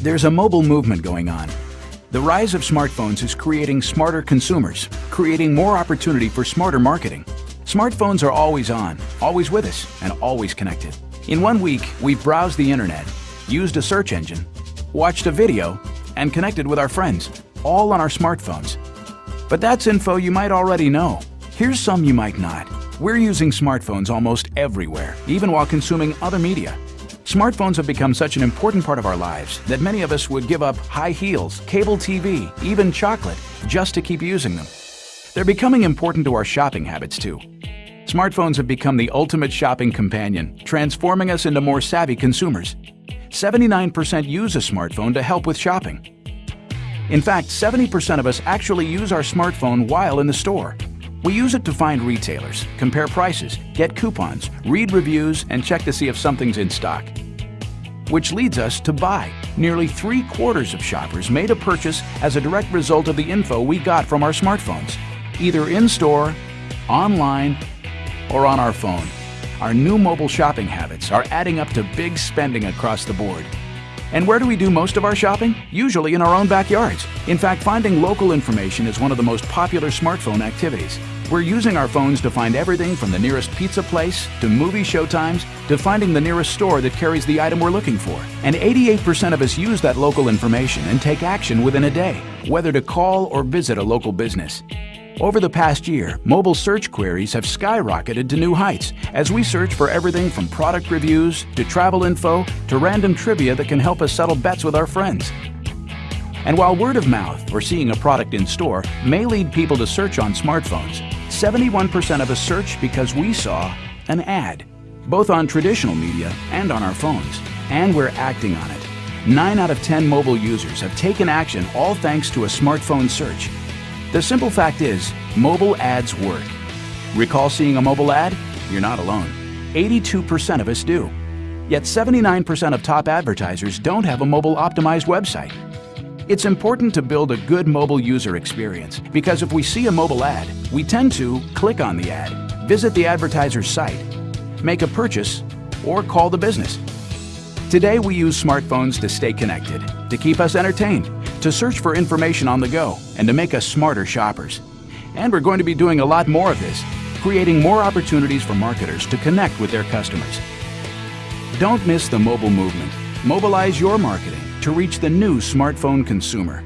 There's a mobile movement going on. The rise of smartphones is creating smarter consumers, creating more opportunity for smarter marketing. Smartphones are always on, always with us, and always connected. In one week, we've browsed the internet, used a search engine, watched a video, and connected with our friends, all on our smartphones. But that's info you might already know. Here's some you might not. We're using smartphones almost everywhere, even while consuming other media. Smartphones have become such an important part of our lives that many of us would give up high heels, cable TV, even chocolate, just to keep using them. They're becoming important to our shopping habits too. Smartphones have become the ultimate shopping companion, transforming us into more savvy consumers. 79% use a smartphone to help with shopping. In fact, 70% of us actually use our smartphone while in the store. We use it to find retailers, compare prices, get coupons, read reviews, and check to see if something's in stock. Which leads us to buy. Nearly three quarters of shoppers made a purchase as a direct result of the info we got from our smartphones, either in-store, online, or on our phone. Our new mobile shopping habits are adding up to big spending across the board. And where do we do most of our shopping? Usually in our own backyards. In fact, finding local information is one of the most popular smartphone activities. We're using our phones to find everything from the nearest pizza place, to movie showtimes, to finding the nearest store that carries the item we're looking for. And 88% of us use that local information and take action within a day, whether to call or visit a local business. Over the past year, mobile search queries have skyrocketed to new heights as we search for everything from product reviews to travel info to random trivia that can help us settle bets with our friends. And while word of mouth or seeing a product in store may lead people to search on smartphones, 71% of us search because we saw an ad, both on traditional media and on our phones, and we're acting on it. 9 out of 10 mobile users have taken action all thanks to a smartphone search. The simple fact is, mobile ads work. Recall seeing a mobile ad? You're not alone. 82% of us do. Yet 79% of top advertisers don't have a mobile optimized website. It's important to build a good mobile user experience because if we see a mobile ad, we tend to click on the ad, visit the advertiser's site, make a purchase, or call the business. Today we use smartphones to stay connected, to keep us entertained, to search for information on the go, and to make us smarter shoppers. And we're going to be doing a lot more of this, creating more opportunities for marketers to connect with their customers. Don't miss the mobile movement. Mobilize your marketing to reach the new smartphone consumer.